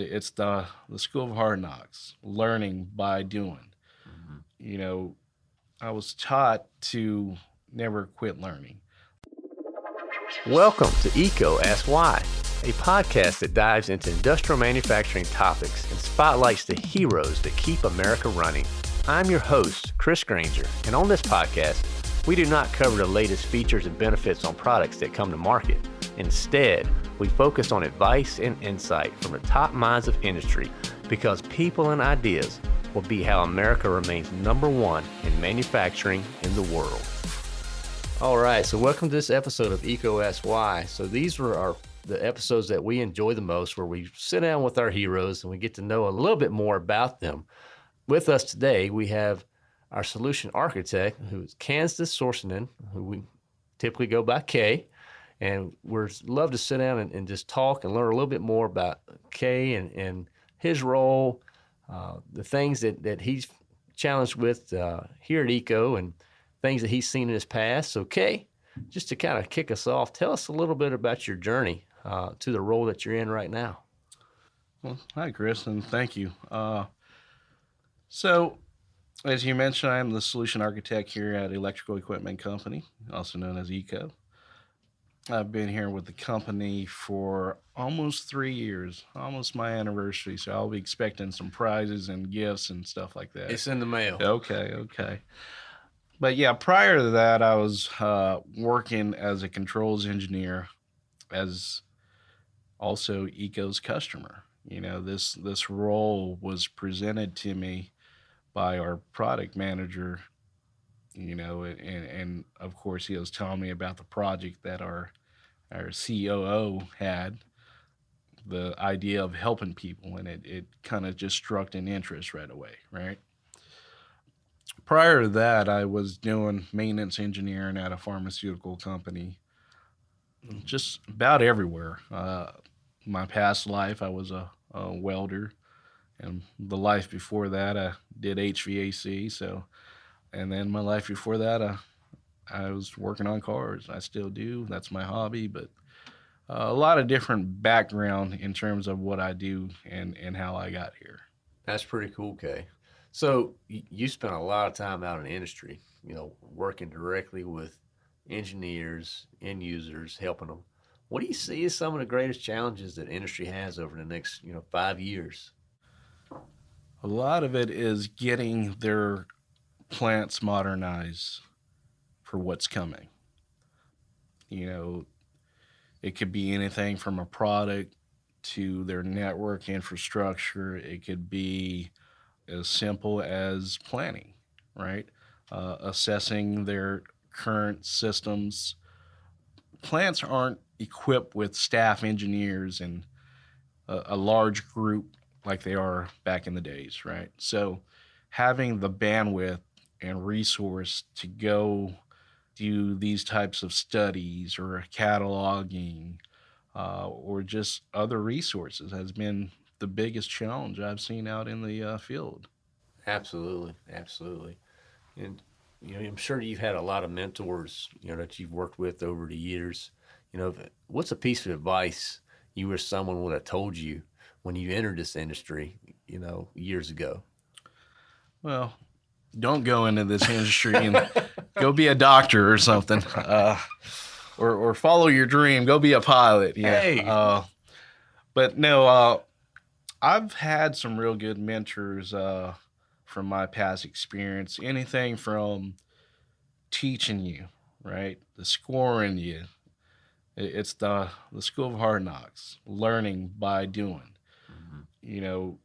It's the the school of hard knocks, learning by doing. Mm-hmm. You know, I was taught to never quit learning. Welcome to EECO Ask Why, a podcast that dives into industrial manufacturing topics and spotlights the heroes that keep America running. I'm your host, Chris Grainger, and on this podcast, we do not cover the latest features and benefits on products that come to market. Instead, we focus on advice and insight from the top minds of industry because people and ideas will be how America remains number one in manufacturing in the world. All right, so welcome to this episode of EECO Ask So these were our the episodes that we enjoy the most, where we sit down with our heroes and we get to know a little bit more about them. With us today, we have our solution architect, who's Kansas Sorsanen, who we typically go by Kay. And we're love to sit down and, and, just talk and learn a little bit more about Kay and, and his role, uh, the things that, that he's challenged with uh, here at EECO and things that he's seen in his past. So Kay, just to kind of kick us off, tell us a little bit about your journey uh, to the role that you're in right now. Well, hi, Chris, and thank you. Uh, so, as you mentioned, I am the solution architect here at Electrical Equipment Company, also known as EECO. I've been here with the company for almost three years, almost my anniversary. So I'll be expecting some prizes and gifts and stuff like that. It's in the mail. Okay, okay. But yeah, prior to that, I was uh, working as a controls engineer, as also EECO's customer. You know, this this role was presented to me by our product manager you know, and, and of course he was telling me about the project that our our COO had, the idea of helping people, and it, it kind of just struck an interest right away, right? Prior to that, I was doing maintenance engineering at a pharmaceutical company, just about everywhere. Uh, my past life, I was a, a welder, and the life before that, I did HVAC. So and then my life before that, uh, I was working on cars. I still do. That's my hobby, but uh, a lot of different background in terms of what I do and, and how I got here. That's pretty cool, Kay. So you spent a lot of time out in the industry, you know, working directly with engineers, end users, helping them. What do you see as some of the greatest challenges that industry has over the next, you know, five years? A lot of it is getting their plants modernize for what's coming. You know, it could be anything from a product to their network infrastructure. It could be as simple as planning, right? Uh, assessing their current systems. Plants aren't equipped with staff engineers and a, a large group like they are back in the days, right? So having the bandwidth and resource to go do these types of studies or cataloging uh, or just other resources has been the biggest challenge I've seen out in the uh, field. Absolutely, absolutely, and you know I'm sure you've had a lot of mentors you know that you've worked with over the years. You know, what's a piece of advice you wish someone would have told you when you entered this industry? You know, years ago. Well, don't go into this industry and go be a doctor or something, uh, or or follow your dream. Go be a pilot. Yeah. Hey. Uh, but no, uh, I've had some real good mentors uh, from my past experience. Anything from teaching you, right, the scoring you. It's the the school of hard knocks, learning by doing. Mm-hmm. You know,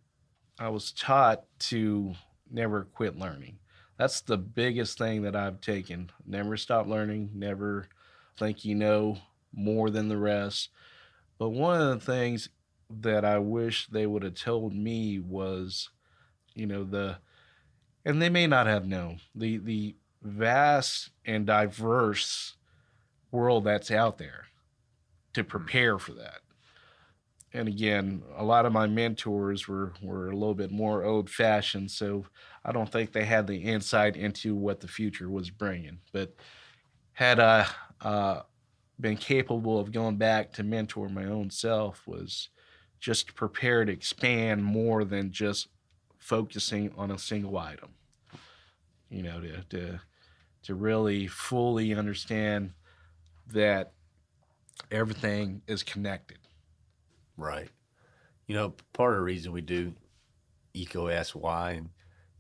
I was taught to never quit learning. That's the biggest thing that I've taken. Never stop learning, never think you know more than the rest. But one of the things that I wish they would have told me was, you know, the and they may not have known the the vast and diverse world that's out there to hmm. prepare for that and again, a lot of my mentors were were a little bit more old fashioned, so I don't think they had the insight into what the future was bringing. But had I uh, been capable of going back to mentor my own self, was just prepared to expand more than just focusing on a single item. You know, to to to really fully understand that everything is connected. Right. You know, part of the reason we do EECO Why and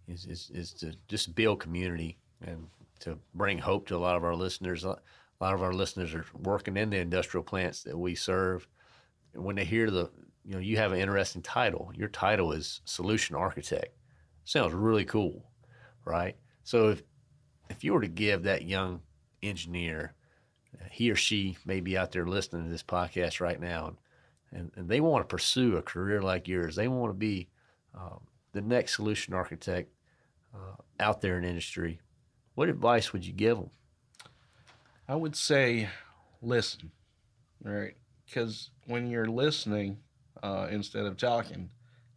is, is, is to just build community and to bring hope to a lot of our listeners. A lot of our listeners are working in the industrial plants that we serve. And when they hear the, you know, you have an interesting title. Your title is Solution Architect. Sounds really cool, right? So if if you were to give that young engineer, he or she may be out there listening to this podcast right now, and, and they want to pursue a career like yours. They want to be um, the next solution architect uh, out there in industry. What advice would you give them? I would say listen, right? Because when you're listening uh, instead of talking,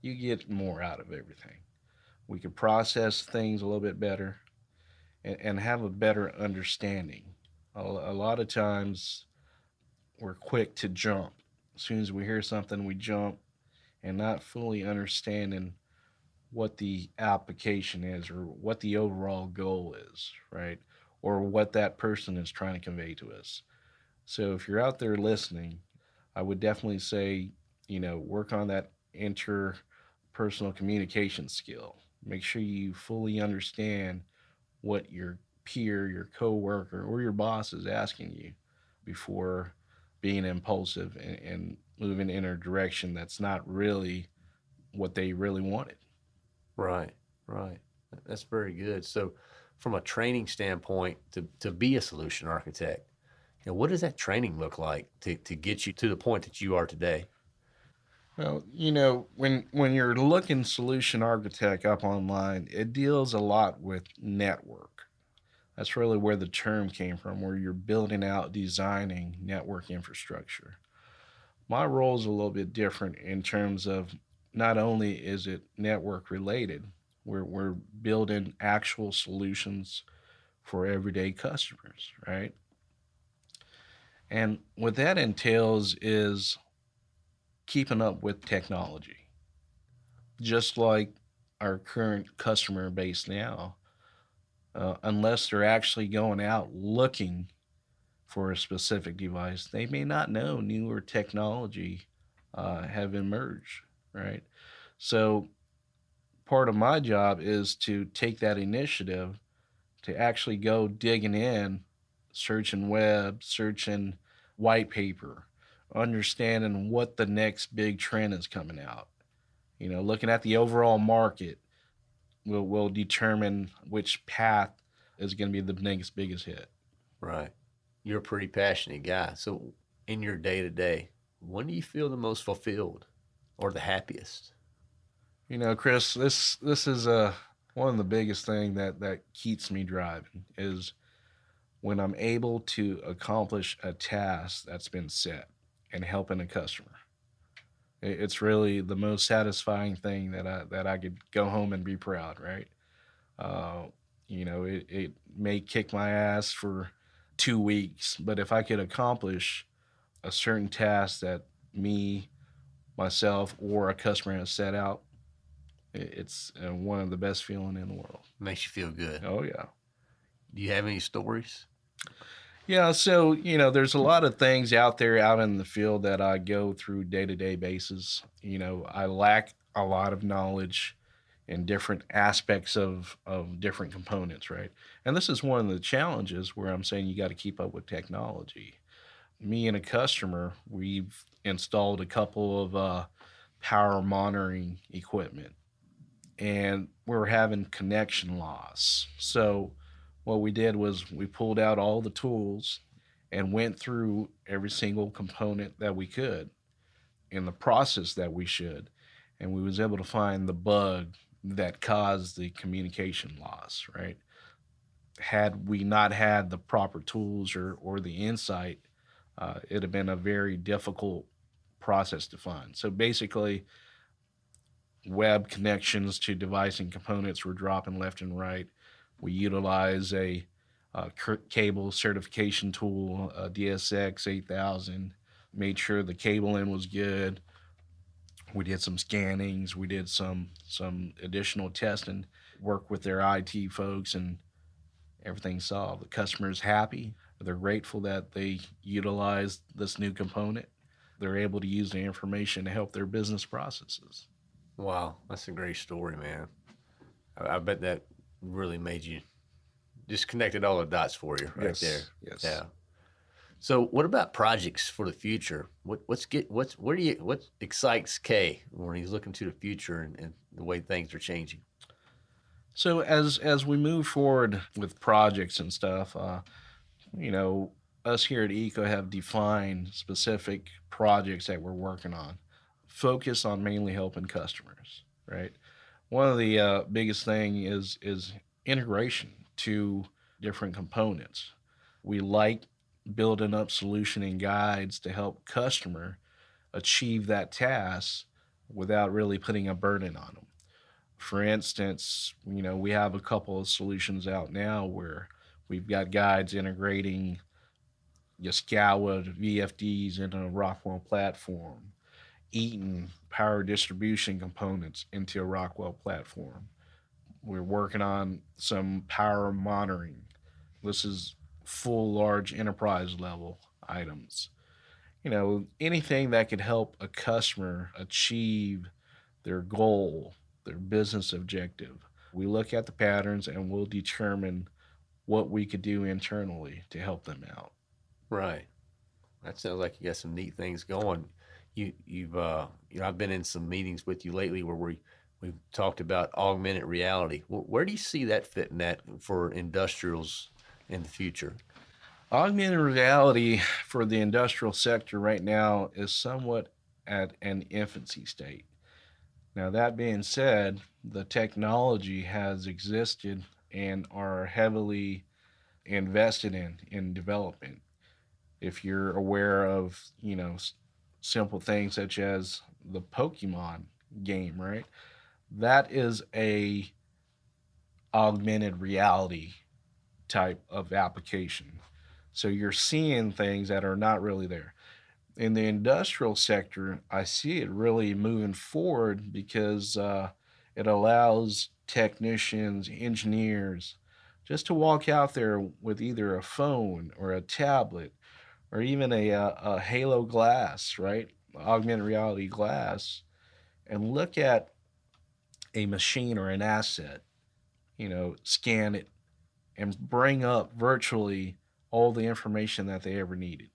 you get more out of everything. We can process things a little bit better and, and have a better understanding. A, a lot of times we're quick to jump. As soon as we hear something, we jump and not fully understanding what the application is or what the overall goal is, right? Or what that person is trying to convey to us. So if you're out there listening, I would definitely say, you know, work on that interpersonal communication skill. Make sure you fully understand what your peer, your coworker, or your boss is asking you before being impulsive and, and moving in a direction that's not really what they really wanted. Right, right. That's very good. So, from a training standpoint, to, to be a solution architect, you know, what does that training look like to, to get you to the point that you are today? Well, you know, when when you're looking solution architect up online, it deals a lot with network. That's really where the term came from, where you're building out, designing network infrastructure. My role is a little bit different in terms of not only is it network related, we're, we're building actual solutions for everyday customers, right? And what that entails is keeping up with technology. Just like our current customer base now, uh, unless they're actually going out looking for a specific device, they may not know newer technology uh, have emerged, right? So, part of my job is to take that initiative to actually go digging in, searching web, searching white paper, understanding what the next big trend is coming out. You know, looking at the overall market will will determine which path is going to be the next biggest hit. Right. You're a pretty passionate guy. So, in your day to day, when do you feel the most fulfilled or the happiest? You know, Chris, this this is uh, one of the biggest thing that that keeps me driving is when I'm able to accomplish a task that's been set and helping a customer. It's really the most satisfying thing that I that I could go home and be proud, right? Uh, you know, it, it may kick my ass for two weeks, but if I could accomplish a certain task that me, myself, or a customer has set out, it's uh, one of the best feeling in the world. Makes you feel good. Oh yeah. Do you have any stories? Yeah, so you know, there's a lot of things out there out in the field that I go through day to day basis. You know, I lack a lot of knowledge in different aspects of of different components, right? And this is one of the challenges where I'm saying you got to keep up with technology. Me and a customer, we've installed a couple of uh, power monitoring equipment, and we're having connection loss. So what we did was we pulled out all the tools and went through every single component that we could in the process that we should. And we was able to find the bug that caused the communication loss right? Had we not had the proper tools or, or the insight uh, it'd have been a very difficult process to find. So basically web connections to device and components were dropping left and right we utilize a uh, cable certification tool, DSX 8000, made sure the cabling was good. We did some scannings. We did some some additional testing. Work with their IT folks, and everything's solved. The customer's happy. They're grateful that they utilized this new component. They're able to use the information to help their business processes. Wow, that's a great story, man. I bet that really made you just connected all the dots for you right yes. there. Yes. Yeah. So, what about projects for the future? What what's get what's what do you what excites Kay when he's looking to the future and, and the way things are changing? So as as we move forward with projects and stuff, uh, you know, us here at EECO have defined specific projects that we're working on. Focus on mainly helping customers, right? One of the uh, biggest thing is is integration to different components. We like building up solution and guides to help customer achieve that task without really putting a burden on them. For instance, you know, we have a couple of solutions out now where we've got guides integrating Yaskawa VFDs into a Rockwell platform, Eaton power distribution components into a Rockwell platform. We're working on some power monitoring. This is full large enterprise level items. You know, anything that could help a customer achieve their goal, their business objective. We look at the patterns and we'll determine what we could do internally to help them out. Right. That sounds like you got some neat things going. You you've uh you know I've been in some meetings with you lately where we we've talked about augmented reality. Where do you see that fitting that for industrials in the future? Augmented reality for the industrial sector right now is somewhat at an infancy state. Now, that being said, the technology has existed and are heavily invested in in development. If you're aware of, you know, simple things such as the Pokemon game, right? That is a augmented reality type of application. So you're seeing things that are not really there. In the industrial sector, I see it really moving forward because uh, it allows technicians, engineers, just to walk out there with either a phone or a tablet or even a, a, uh, a halo glass, right? Augmented reality glass, and look at a machine or an asset, you know, scan it and bring up virtually all the information that they ever needed.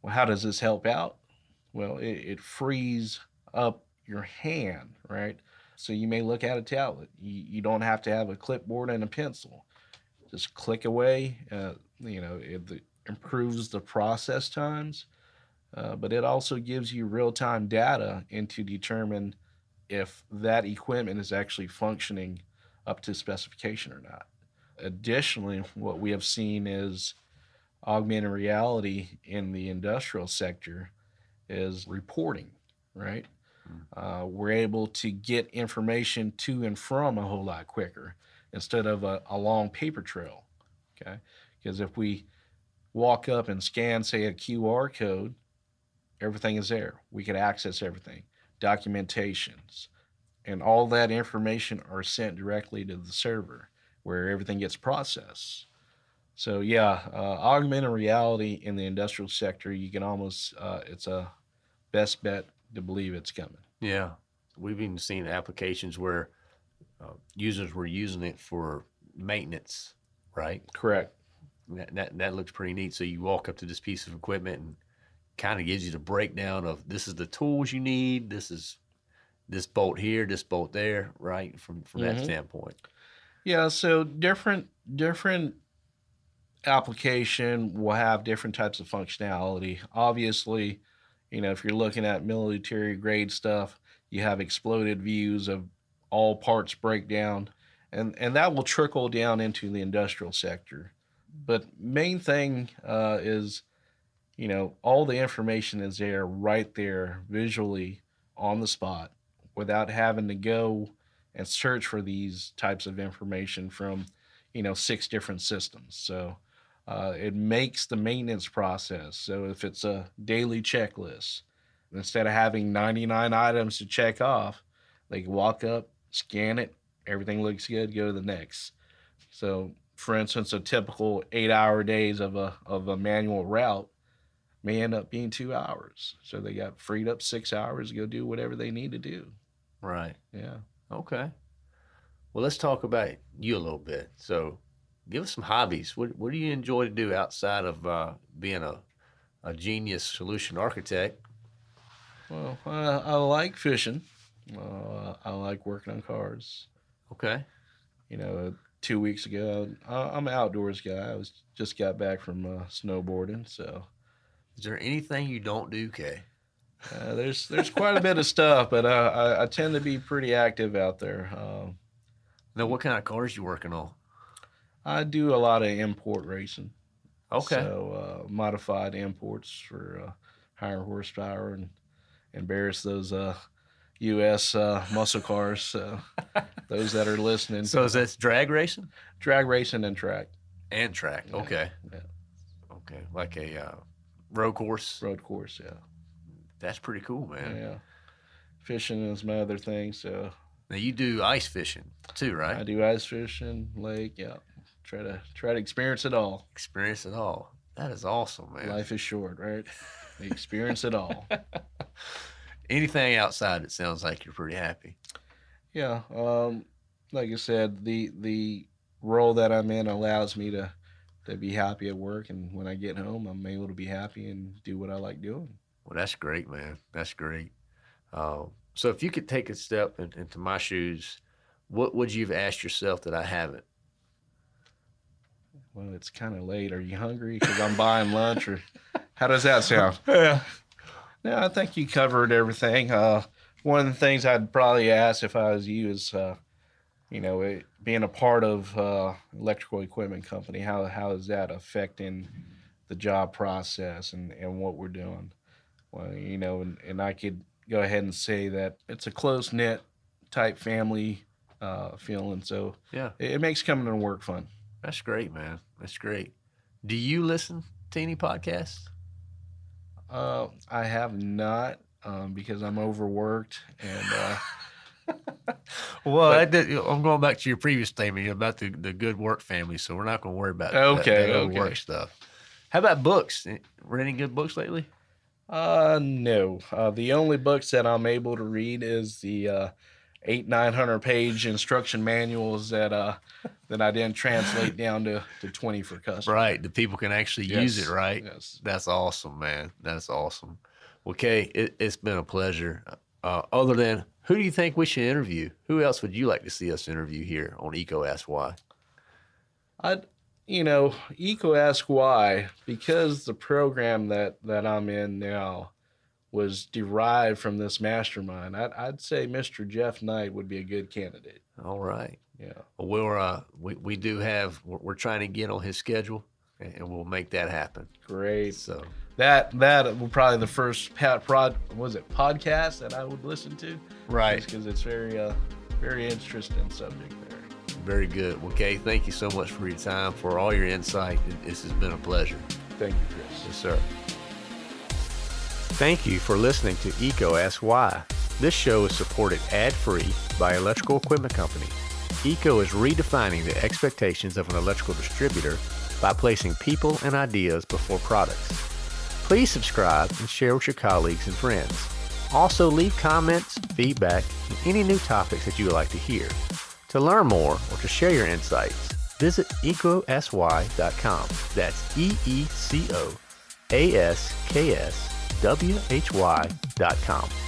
Well, how does this help out? Well, it, it frees up your hand, right? So you may look at a tablet. You, you don't have to have a clipboard and a pencil. Just click away. Uh, you know, it, it, improves the process times, uh, but it also gives you real time data and to determine if that equipment is actually functioning up to specification or not. Additionally, what we have seen is augmented reality in the industrial sector is reporting, right? Hmm. Uh, we're able to get information to and from a whole lot quicker instead of a, a long paper trail. Okay. Because if we walk up and scan, say, a QR code, everything is there. We can access everything, documentations, and all that information are sent directly to the server where everything gets processed. So yeah, uh, augmented reality in the industrial sector, you can almost uh, it's a best bet to believe it's coming. Yeah, we've even seen applications where uh, users were using it for maintenance, right? Correct. That, that that looks pretty neat. So you walk up to this piece of equipment and kind of gives you the breakdown of this is the tools you need. This is this bolt here, this bolt there, right? From from mm-hmm. that standpoint. Yeah. So different different application will have different types of functionality. Obviously, you know, if you're looking at military grade stuff, you have exploded views of all parts breakdown, and and that will trickle down into the industrial sector. But main thing uh, is, you know, all the information is there right there visually on the spot without having to go and search for these types of information from, you know, six different systems. So uh, it makes the maintenance process. So if it's a daily checklist, instead of having 99 items to check off, they can walk up, scan it, everything looks good, go to the next. So, for instance, a typical eight-hour days of a of a manual route may end up being two hours. So they got freed up six hours to go do whatever they need to do. Right. Yeah. Okay. Well, let's talk about you a little bit. So, give us some hobbies. What What do you enjoy to do outside of uh, being a a genius solution architect? Well, uh, I like fishing. Uh, I like working on cars. Okay. You know, two weeks ago, I, I'm an outdoors guy. I was just got back from uh, snowboarding, so Is there anything you don't do, Kay? uh, there's there's quite a bit of stuff. But uh, I, I tend to be pretty active out there. Um, Now, what kind of cars you working on? I do a lot of import racing. Okay. So uh, modified imports for uh, higher horsepower and embarrass those uh, U.S. Uh, muscle cars. So those that are listening. So is that drag racing drag racing and track and track? Yeah, Okay. yeah. Okay. Like a uh, road course. road course? Yeah, That's pretty cool, man. yeah. Fishing is my other thing. So Now you do ice fishing too, right? I do ice fishing, lake. Yeah, try to try to experience it all. Experience it all. That is awesome, man. Life is short, right? experience it all. Anything outside, it sounds like you're pretty happy. Yeah. Um, like I said, the the role that I'm in allows me to to be happy at work, and when I get home, I'm able to be happy and do what I like doing. Well, that's great, man. That's great. Uh, so if you could take a step in, into my shoes, what would you have asked yourself that I haven't? Well, it's kind of late. Are you hungry? Because I'm buying lunch, or how does that sound? Yeah. No, I think you covered everything. Uh, one of the things I'd probably ask if I was you is, uh, you know, it, being a part of uh, electrical equipment company. How how is that affecting the job process and, and what we're doing? Well, you know, and, and I could go ahead and say that it's a close knit type family uh, feeling. So Yeah. it, it makes coming to work fun. That's great, man. That's great. Do you listen to any podcasts? Uh, I have not um, because I'm overworked and. Uh, Well, But- that did- I'm going back to your previous statement about the, the good work family, so we're not going to worry about that- Okay, that, okay. work stuff. How about books? Read any good books lately? Uh, no. Uh, the only books that I'm able to read is the uh, eight nine hundred page instruction manuals that uh that I didn't translate down to, to twenty for customers. Right, the people can actually use it, right? Yes. That's awesome, man. That's awesome. Well, Kay, it, it's been a pleasure. Uh, other than who do you think we should interview? Who else would you like to see us interview here on EECO Ask Why? I'd you know, EECO Ask Why because the program that that I'm in now was derived from this mastermind. I'd, I'd say Mr. Jeff Knight would be a good candidate. All right. Yeah. Well, we're, uh, we, we do have, we're, we're trying to get on his schedule and, we'll make that happen. Great. So, That that will probably the first pat prod was it podcast that I would listen to. right. because it's very uh very interesting subject there. Very good. Well, Kay, thank you so much for your time, for all your insight. This has been a pleasure. Thank you, Chris. Yes, sir. Thank you for listening to EECO Ask Why. This show is supported ad-free by Electrical Equipment Company. EECO is redefining the expectations of an electrical distributor by placing people and ideas before products. Please subscribe and share with your colleagues and friends. Also leave comments, feedback, and any new topics that you would like to hear. To learn more or to share your insights, visit ecosy.com. That's E E